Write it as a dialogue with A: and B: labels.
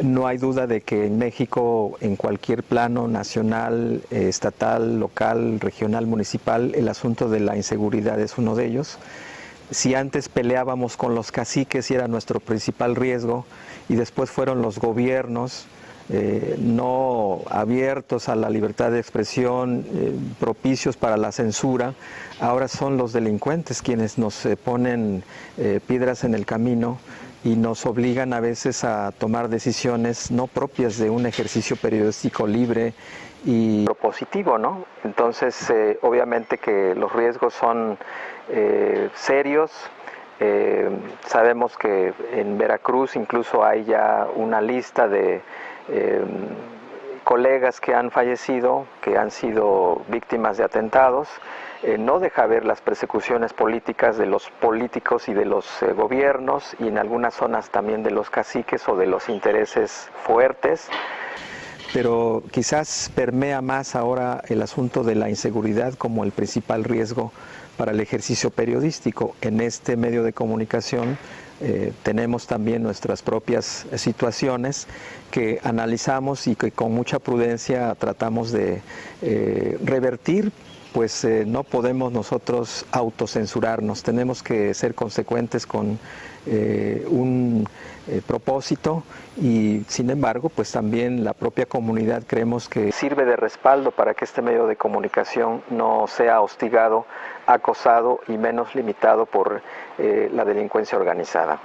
A: No hay duda de que en México, en cualquier plano nacional, eh, estatal, local, regional, municipal, el asunto de la inseguridad es uno de ellos. Si antes peleábamos con los caciques y era nuestro principal riesgo, y después fueron los gobiernos, eh, no abiertos a la libertad de expresión, eh, propicios para la censura, ahora son los delincuentes quienes nos ponen piedras en el camino y nos obligan a veces a tomar decisiones no propias de un ejercicio periodístico libre y propositivo, ¿no? Entonces, obviamente que los riesgos son serios, sabemos que en Veracruz incluso hay ya una lista de eh, colegas que han fallecido, que han sido víctimas de atentados, eh, no deja ver las persecuciones políticas de los políticos y de los eh, gobiernos y en algunas zonas también de los caciques o de los intereses fuertes. Pero quizás permea más ahora el asunto de la inseguridad como el principal riesgo para el ejercicio periodístico. En este medio de comunicación eh, tenemos también nuestras propias situaciones que analizamos y que con mucha prudencia tratamos de eh, revertir pues eh, no podemos nosotros autocensurarnos, tenemos que ser consecuentes con un propósito y sin embargo pues también la propia comunidad creemos que sirve de respaldo para que este medio de comunicación no sea hostigado, acosado y menos limitado por la delincuencia organizada.